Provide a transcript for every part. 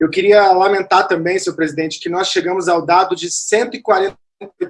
Eu queria lamentar também, senhor presidente, que nós chegamos ao dado de 148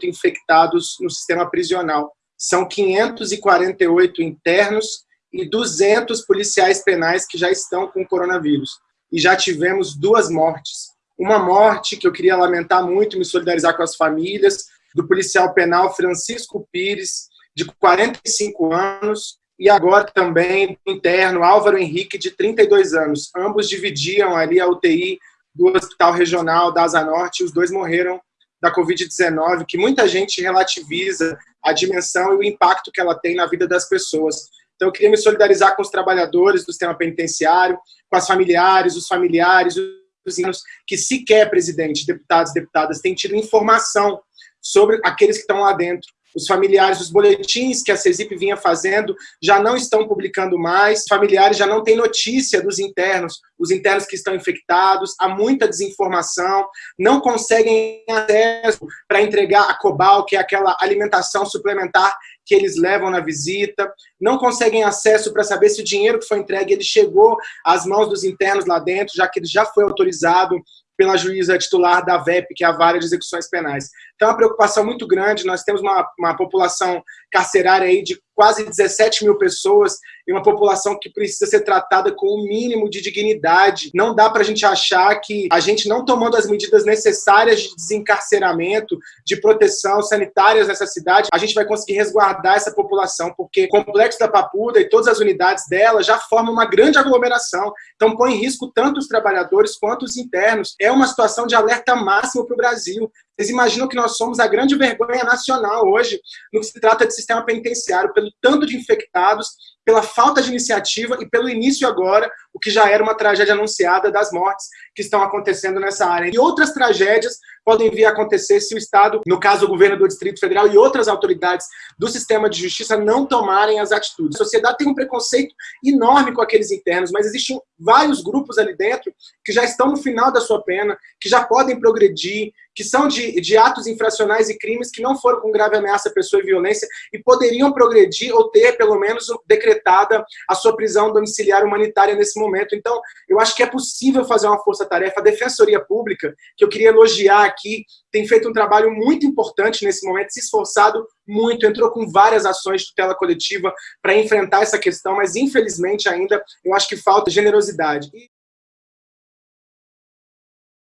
infectados no sistema prisional. São 548 internos e 200 policiais penais que já estão com coronavírus. E já tivemos duas mortes. Uma morte que eu queria lamentar muito, me solidarizar com as famílias, do policial penal Francisco Pires, de 45 anos, e agora também interno Álvaro Henrique, de 32 anos. Ambos dividiam ali a UTI do Hospital Regional da Asa Norte, os dois morreram da Covid-19, que muita gente relativiza a dimensão e o impacto que ela tem na vida das pessoas. Então, eu queria me solidarizar com os trabalhadores do sistema penitenciário, com as familiares, os familiares, os que sequer, presidente, deputados deputadas, têm tido informação sobre aqueles que estão lá dentro os familiares, os boletins que a CESIP vinha fazendo já não estão publicando mais, os familiares já não têm notícia dos internos, os internos que estão infectados, há muita desinformação, não conseguem acesso para entregar a COBAL, que é aquela alimentação suplementar que eles levam na visita, não conseguem acesso para saber se o dinheiro que foi entregue ele chegou às mãos dos internos lá dentro, já que ele já foi autorizado pela juíza titular da VEP, que é a Vara de Execuções Penais. Então, é uma preocupação muito grande, nós temos uma, uma população carcerária aí de quase 17 mil pessoas e uma população que precisa ser tratada com o um mínimo de dignidade. Não dá para a gente achar que a gente não tomando as medidas necessárias de desencarceramento, de proteção sanitárias nessa cidade, a gente vai conseguir resguardar essa população, porque o Complexo da Papuda e todas as unidades dela já formam uma grande aglomeração, então põe em risco tanto os trabalhadores quanto os internos. É uma situação de alerta máximo para o Brasil. Vocês imaginam que nós somos a grande vergonha nacional hoje no que se trata de sistema penitenciário, pelo tanto de infectados, pela falta de iniciativa e pelo início agora, o que já era uma tragédia anunciada das mortes que estão acontecendo nessa área. E outras tragédias podem vir a acontecer se o Estado, no caso o governo do Distrito Federal e outras autoridades do sistema de justiça não tomarem as atitudes. A sociedade tem um preconceito enorme com aqueles internos, mas existem vários grupos ali dentro que já estão no final da sua pena, que já podem progredir, que são de, de atos infracionais e crimes que não foram com grave ameaça à pessoa e violência e poderiam progredir ou ter, pelo menos, decretada a sua prisão domiciliar humanitária nesse momento. Então, eu acho que é possível fazer uma força-tarefa. A Defensoria Pública, que eu queria elogiar aqui, tem feito um trabalho muito importante nesse momento, se esforçado muito, entrou com várias ações de tutela coletiva para enfrentar essa questão, mas infelizmente ainda eu acho que falta generosidade.